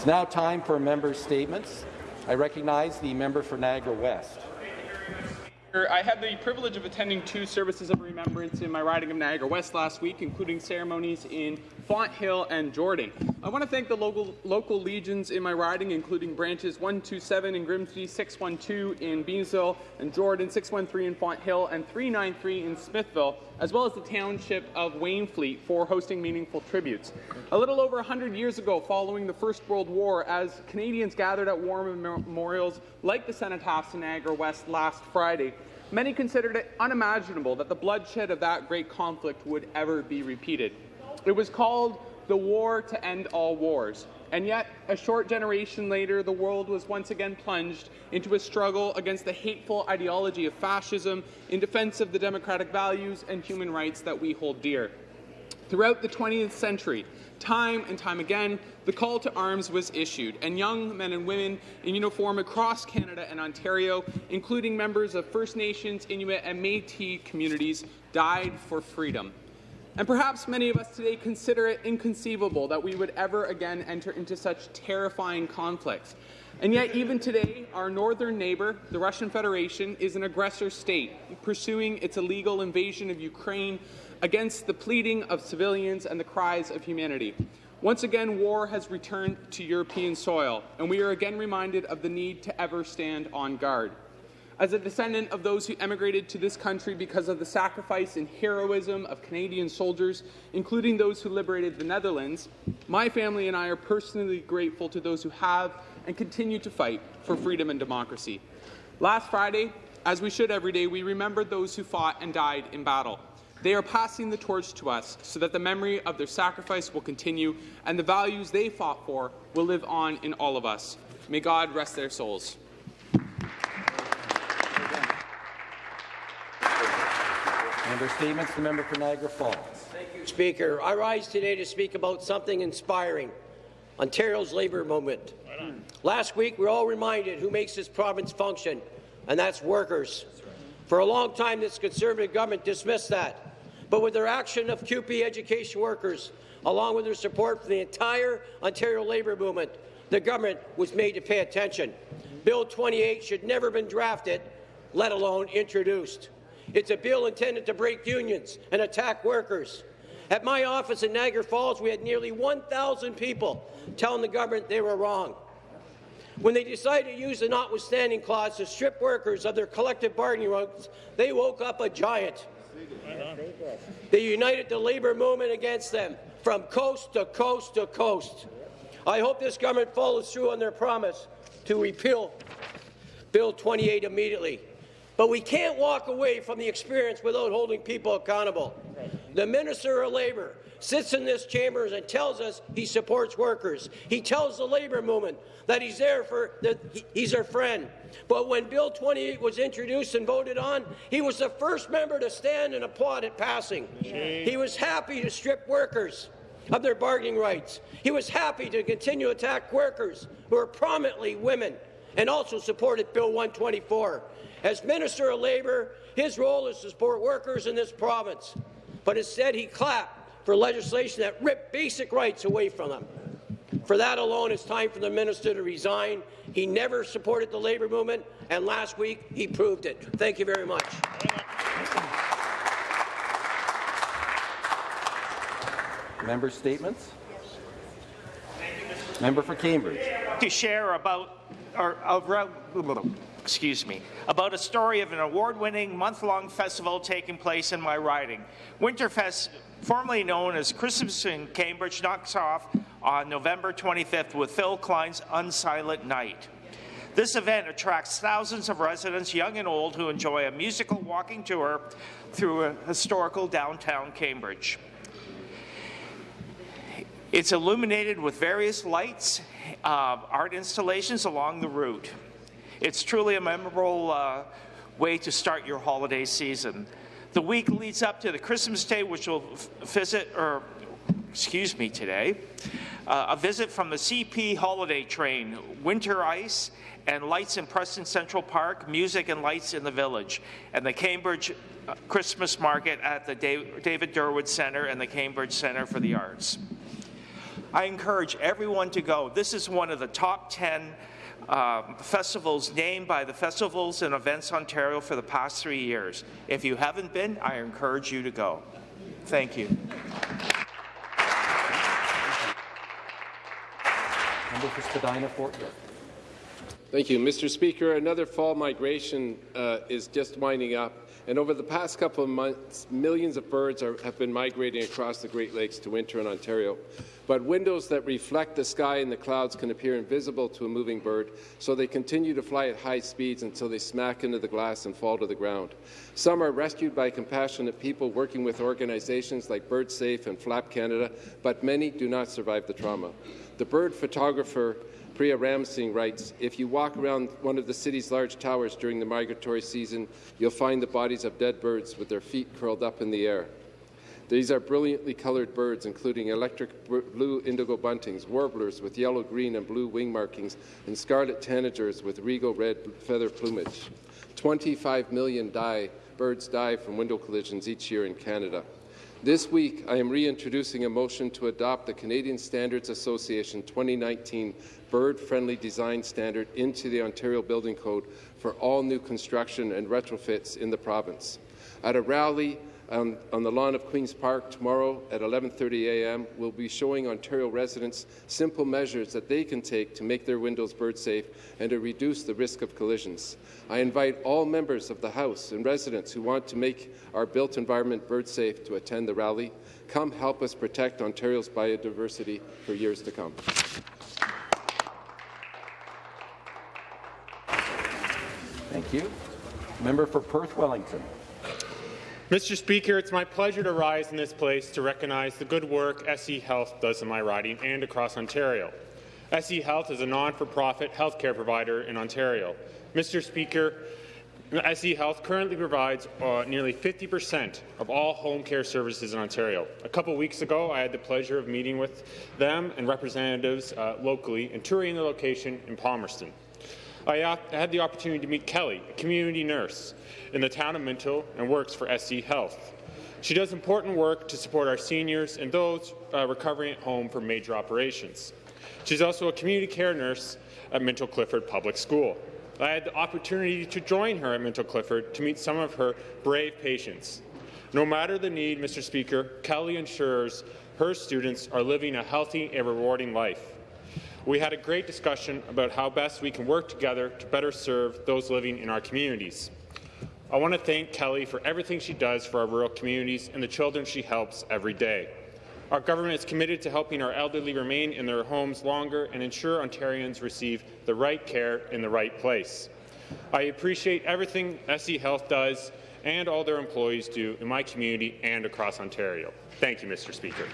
It's now time for member statements. I recognize the member for Niagara West. I had the privilege of attending two services of remembrance in my riding of Niagara West last week, including ceremonies in Fonthill and Jordan. I want to thank the local, local legions in my riding, including branches 127 in Grimsby, 612 in Beamsville and Jordan, 613 in Fonthill, and 393 in Smithville, as well as the township of Wainfleet for hosting meaningful tributes. A little over 100 years ago, following the First World War, as Canadians gathered at war memorials like the Cenotaphs in Niagara West last Friday, Many considered it unimaginable that the bloodshed of that great conflict would ever be repeated. It was called the War to End All Wars. And yet, a short generation later, the world was once again plunged into a struggle against the hateful ideology of fascism in defense of the democratic values and human rights that we hold dear. Throughout the 20th century, time and time again, the call to arms was issued, and young men and women in uniform across Canada and Ontario, including members of First Nations, Inuit, and Métis communities, died for freedom. And perhaps many of us today consider it inconceivable that we would ever again enter into such terrifying conflicts. And yet, even today, our northern neighbour, the Russian Federation, is an aggressor state, pursuing its illegal invasion of Ukraine against the pleading of civilians and the cries of humanity. Once again, war has returned to European soil, and we are again reminded of the need to ever stand on guard. As a descendant of those who emigrated to this country because of the sacrifice and heroism of Canadian soldiers, including those who liberated the Netherlands, my family and I are personally grateful to those who have and continue to fight for freedom and democracy. Last Friday, as we should every day, we remembered those who fought and died in battle. They are passing the torch to us so that the memory of their sacrifice will continue and the values they fought for will live on in all of us. May God rest their souls. Member statements. The member for Niagara Falls. Thank you, Speaker. I rise today to speak about something inspiring, Ontario's labour movement. Right Last week, we are all reminded who makes this province function, and that's workers. For a long time, this Conservative government dismissed that. But with their action of CUPE education workers, along with their support for the entire Ontario labour movement, the government was made to pay attention. Bill 28 should never have been drafted, let alone introduced. It's a bill intended to break unions and attack workers. At my office in Niagara Falls, we had nearly 1,000 people telling the government they were wrong. When they decided to use the notwithstanding clause to strip workers of their collective bargaining rights, they woke up a giant. They united the labour movement against them from coast to coast to coast. I hope this government follows through on their promise to repeal Bill 28 immediately. But we can't walk away from the experience without holding people accountable. The Minister of Labour sits in this chamber and tells us he supports workers. He tells the labour movement that he's there for that he's our friend. But when Bill 28 was introduced and voted on, he was the first member to stand and applaud it passing. He was happy to strip workers of their bargaining rights. He was happy to continue to attack workers who are prominently women and also supported Bill 124. As Minister of Labour, his role is to support workers in this province. But instead, he clapped for legislation that ripped basic rights away from them. For that alone, it's time for the minister to resign. He never supported the labour movement, and last week he proved it. Thank you very much. Member statements. Member for Cambridge. To share about, or, excuse me, about a story of an award-winning month-long festival taking place in my riding. Winterfest, formerly known as Christmas in Cambridge, knocks off on November 25th with Phil Kline's Unsilent Night. This event attracts thousands of residents, young and old, who enjoy a musical walking tour through a historical downtown Cambridge. It's illuminated with various lights, uh, art installations along the route. It's truly a memorable uh, way to start your holiday season. The week leads up to the Christmas Day, which will visit, or excuse me, today, uh, a visit from the CP holiday train, winter ice, and lights in Preston Central Park, music and lights in the village, and the Cambridge uh, Christmas market at the David Durward Centre and the Cambridge Centre for the Arts. I encourage everyone to go. This is one of the top 10 uh, festivals named by the Festivals and Events Ontario for the past three years. If you haven't been, I encourage you to go. Thank you. Member for Spadina Fort York. Thank you, Mr. Speaker. Another fall migration uh, is just winding up, and over the past couple of months, millions of birds are, have been migrating across the Great Lakes to winter in Ontario. But windows that reflect the sky and the clouds can appear invisible to a moving bird, so they continue to fly at high speeds until they smack into the glass and fall to the ground. Some are rescued by compassionate people working with organizations like BirdSafe and Flap Canada, but many do not survive the trauma. The bird photographer Priya Ramsing writes, if you walk around one of the city's large towers during the migratory season, you'll find the bodies of dead birds with their feet curled up in the air. These are brilliantly coloured birds, including electric blue indigo buntings, warblers with yellow, green, and blue wing markings, and scarlet tanagers with regal red feather plumage. 25 million die, birds die from window collisions each year in Canada. This week, I am reintroducing a motion to adopt the Canadian Standards Association 2019 bird-friendly design standard into the Ontario Building Code for all new construction and retrofits in the province. At a rally on, on, the lawn of Queen's Park tomorrow at 11.30 a.m. We'll be showing Ontario residents simple measures that they can take to make their windows bird safe and to reduce the risk of collisions. I invite all members of the House and residents who want to make our built environment bird safe to attend the rally. Come help us protect Ontario's biodiversity for years to come. Thank you. Member for Perth Wellington. Mr. Speaker, it's my pleasure to rise in this place to recognize the good work SE Health does in my riding and across Ontario. SE Health is a non-for-profit healthcare provider in Ontario. Mr. Speaker, SE Health currently provides uh, nearly 50 percent of all home care services in Ontario. A couple weeks ago, I had the pleasure of meeting with them and representatives uh, locally and touring the location in Palmerston. I had the opportunity to meet Kelly, a community nurse in the town of Minto and works for SE Health. She does important work to support our seniors and those uh, recovering at home from major operations. She's also a community care nurse at Minto Clifford Public School. I had the opportunity to join her at Minto Clifford to meet some of her brave patients. No matter the need, Mr. Speaker, Kelly ensures her students are living a healthy and rewarding life. We had a great discussion about how best we can work together to better serve those living in our communities. I want to thank Kelly for everything she does for our rural communities and the children she helps every day. Our government is committed to helping our elderly remain in their homes longer and ensure Ontarians receive the right care in the right place. I appreciate everything SE Health does and all their employees do in my community and across Ontario. Thank you, Mr. Speaker.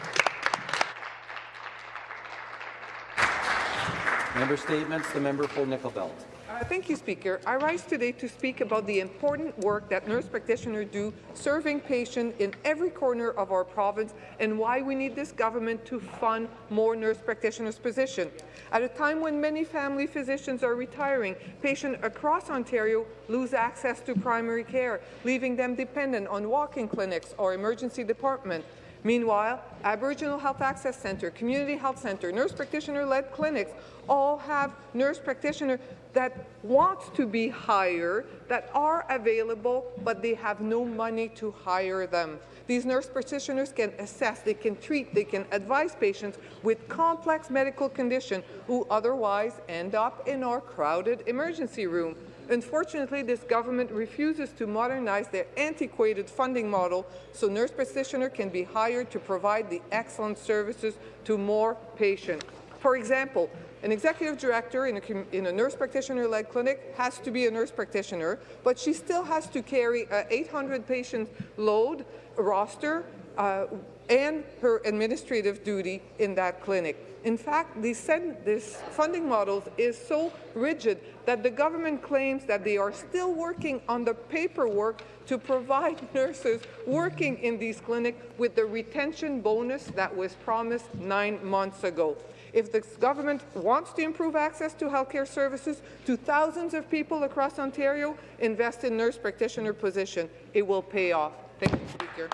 Member statements. The member for Nickel Belt. Uh, thank you, Speaker. I rise today to speak about the important work that nurse practitioners do serving patients in every corner of our province and why we need this government to fund more nurse practitioners' positions. At a time when many family physicians are retiring, patients across Ontario lose access to primary care, leaving them dependent on walk-in clinics or emergency departments. Meanwhile, Aboriginal Health Access Centre, Community Health Centre, nurse practitioner-led clinics all have nurse practitioners that want to be hired, that are available, but they have no money to hire them. These nurse practitioners can assess, they can treat, they can advise patients with complex medical conditions who otherwise end up in our crowded emergency room. Unfortunately, this government refuses to modernize their antiquated funding model so nurse practitioners can be hired to provide the excellent services to more patients. For example, an executive director in a, in a nurse practitioner-led clinic has to be a nurse practitioner, but she still has to carry an 800 patient load roster uh, and her administrative duty in that clinic. In fact, this funding model is so rigid that the government claims that they are still working on the paperwork to provide nurses working in these clinics with the retention bonus that was promised nine months ago. If the government wants to improve access to healthcare services to thousands of people across Ontario, invest in nurse practitioner position. It will pay off. Thank you, Speaker.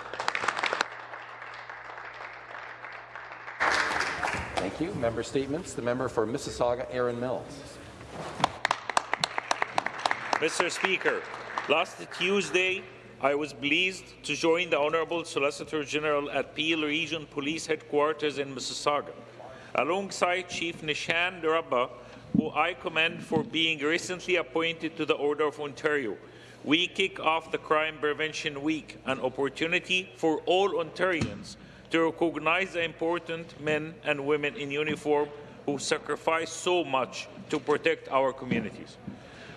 Thank you. Member statements. The member for Mississauga, Erin Mills. Mr. Speaker, last Tuesday, I was pleased to join the Honourable Solicitor General at Peel Region Police Headquarters in Mississauga, alongside Chief Nishan Duraiappah, who I commend for being recently appointed to the Order of Ontario. We kick off the Crime Prevention Week, an opportunity for all Ontarians to recognize the important men and women in uniform who sacrifice so much to protect our communities.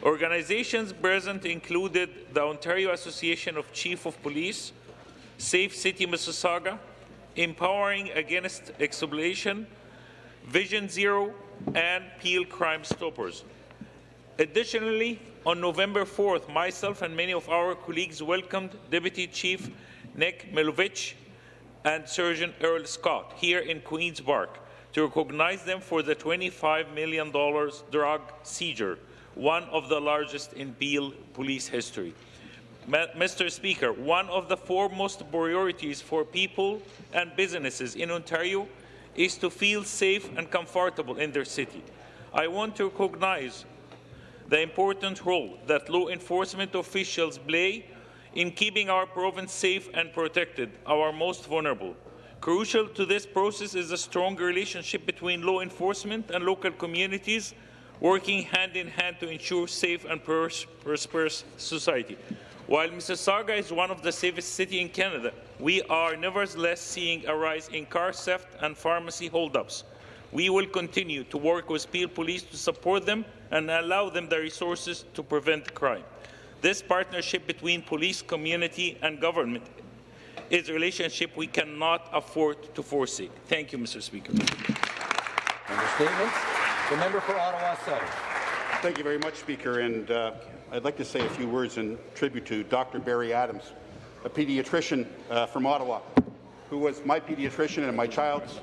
Organizations present included the Ontario Association of Chief of Police, Safe City Mississauga, Empowering Against Exploitation, Vision Zero, and Peel Crime Stoppers. Additionally, on November 4th, myself and many of our colleagues welcomed Deputy Chief Nick Milinovich and Surgeon Earl Scott here in Queen's Park to recognize them for the $25 million drug seizure, one of the largest in Peel police history. Mr. Speaker, one of the foremost priorities for people and businesses in Ontario is to feel safe and comfortable in their city. I want to recognize the important role that law enforcement officials play in keeping our province safe and protected, our most vulnerable. Crucial to this process is a strong relationship between law enforcement and local communities working hand in hand to ensure safe and prosperous society. While Mississauga is one of the safest cities in Canada, we are nevertheless seeing a rise in car theft and pharmacy holdups. We will continue to work with Peel Police to support them and allow them the resources to prevent crime. This partnership between police, community and government is a relationship we cannot afford to forsake. Thank you, Mr. Speaker. Member statements. The member for Ottawa South. Thank you very much, Speaker. And uh, I'd like to say a few words in tribute to Dr. Barry Adams, a pediatrician uh, from Ottawa, who was my pediatrician and my child's,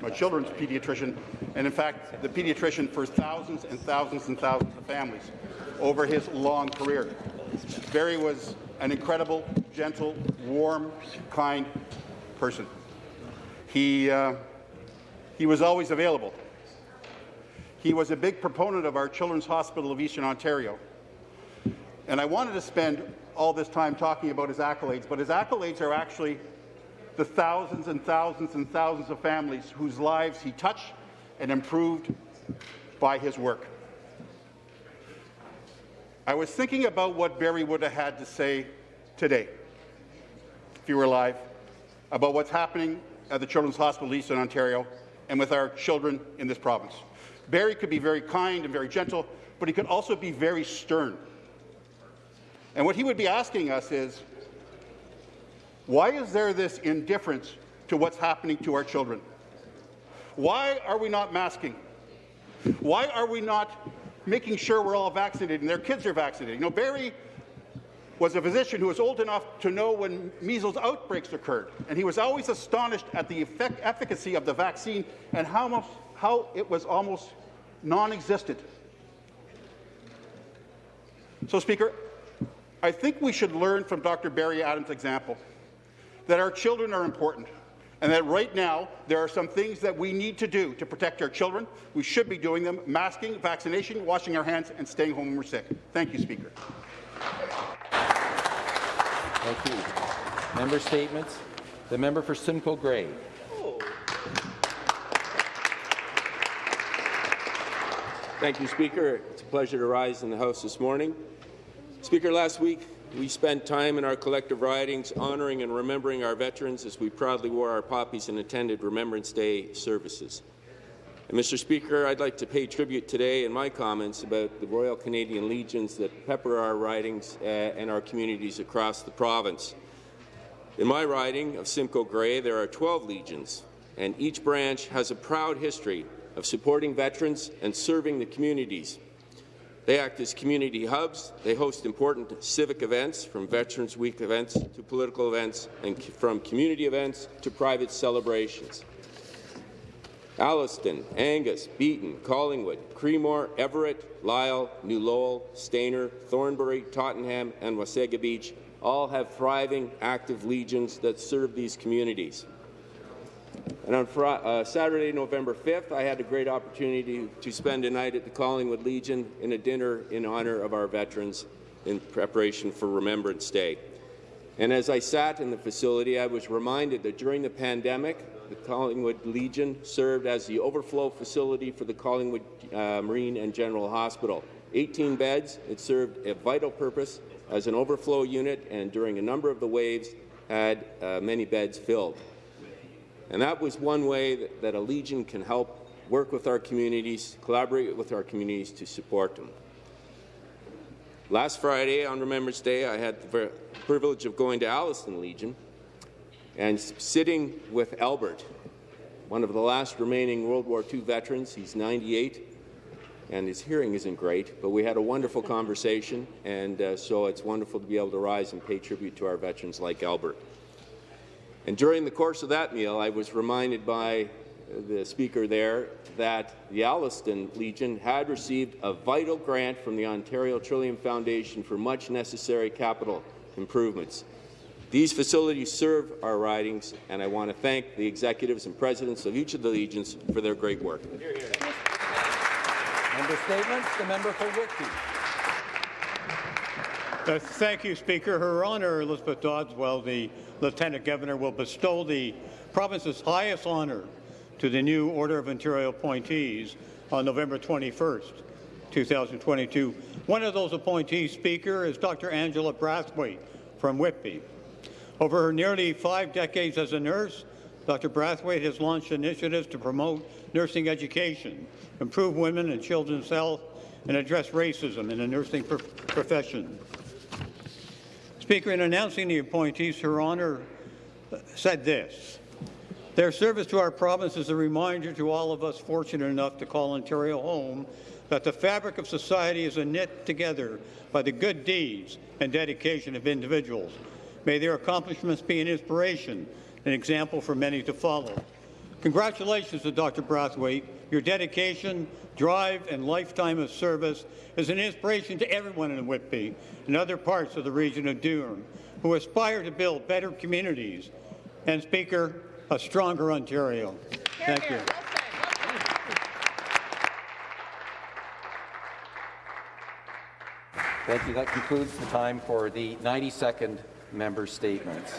my children's pediatrician, and in fact, the pediatrician for thousands and thousands and thousands of families over his long career. Barry was an incredible, gentle, warm, kind person. He, uh, he was always available. He was a big proponent of our Children's Hospital of Eastern Ontario. And I wanted to spend all this time talking about his accolades, but his accolades are actually the thousands and thousands and thousands of families whose lives he touched and improved by his work. I was thinking about what Barry would have had to say today, if he were alive, about what's happening at the Children's Hospital Eastern Ontario and with our children in this province. Barry could be very kind and very gentle, but he could also be very stern. And what he would be asking us is, why is there this indifference to what's happening to our children? Why are we not masking? Why are we not making sure we're all vaccinated and their kids are vaccinated. You know, Barry was a physician who was old enough to know when measles outbreaks occurred, and he was always astonished at the effect, efficacy of the vaccine and how, much, how it was almost non-existent. So, Speaker, I think we should learn from Dr. Barry Adams' example that our children are important and that right now there are some things that we need to do to protect our children. We should be doing them, masking, vaccination, washing our hands, and staying home when we're sick. Thank you, Speaker. Thank you. Member statements. The member for Simcoe Grey. Thank you, Speaker. It's a pleasure to rise in the House this morning. Speaker, last week we spent time in our collective ridings honouring and remembering our veterans as we proudly wore our poppies and attended Remembrance Day services. And Mr. Speaker, I'd like to pay tribute today in my comments about the Royal Canadian Legions that pepper our ridings uh, and our communities across the province. In my riding of Simcoe Grey, there are 12 legions, and each branch has a proud history of supporting veterans and serving the communities they act as community hubs. They host important civic events, from Veterans Week events to political events, and from community events to private celebrations. Alliston, Angus, Beeton, Collingwood, Creemore, Everett, Lisle, New Lowell, Stayner, Thornbury, Tottenham, and Wasaga Beach all have thriving, active legions that serve these communities. And on uh, Saturday, November 5th, I had a great opportunity to spend a night at the Collingwood Legion in a dinner in honour of our veterans in preparation for Remembrance Day. And as I sat in the facility, I was reminded that during the pandemic, the Collingwood Legion served as the overflow facility for the Collingwood uh, Marine and General Hospital. 18 beds, it served a vital purpose as an overflow unit, and during a number of the waves, had uh, many beds filled. And that was one way that, that a Legion can help work with our communities, collaborate with our communities to support them. Last Friday, on Remembrance Day, I had the privilege of going to Alliston Legion and sitting with Albert, one of the last remaining World War II veterans. He's 98, and his hearing isn't great, but we had a wonderful conversation, and uh, so it's wonderful to be able to rise and pay tribute to our veterans like Albert. And during the course of that meal, I was reminded by uh, the speaker there that the Alliston Legion had received a vital grant from the Ontario Trillium Foundation for much necessary capital improvements. These facilities serve our ridings, and I want to thank the executives and presidents of each of the legions for their great work. Member statements. The member for Whitby. Uh, thank you, Speaker. Her Honour Elizabeth Dowdeswell, the Lieutenant Governor, will bestow the province's highest honour to the new Order of Ontario appointees on November 21st, 2022. One of those appointees, Speaker, is Dr. Angela Brathwaite from Whitby. Over her nearly five decades as a nurse, Dr. Brathwaite has launched initiatives to promote nursing education, improve women and children's health, and address racism in the nursing pro profession. Speaker, in announcing the appointees, Her Honour said this. Their service to our province is a reminder to all of us fortunate enough to call Ontario home that the fabric of society is knit together by the good deeds and dedication of individuals. May their accomplishments be an inspiration, an example for many to follow. Congratulations to Dr. Brathwaite. Your dedication, drive, and lifetime of service is an inspiration to everyone in Whitby and other parts of the region of Durham who aspire to build better communities. And Speaker, a stronger Ontario. Thank you. Thank you. That concludes the time for the 90-second member statements.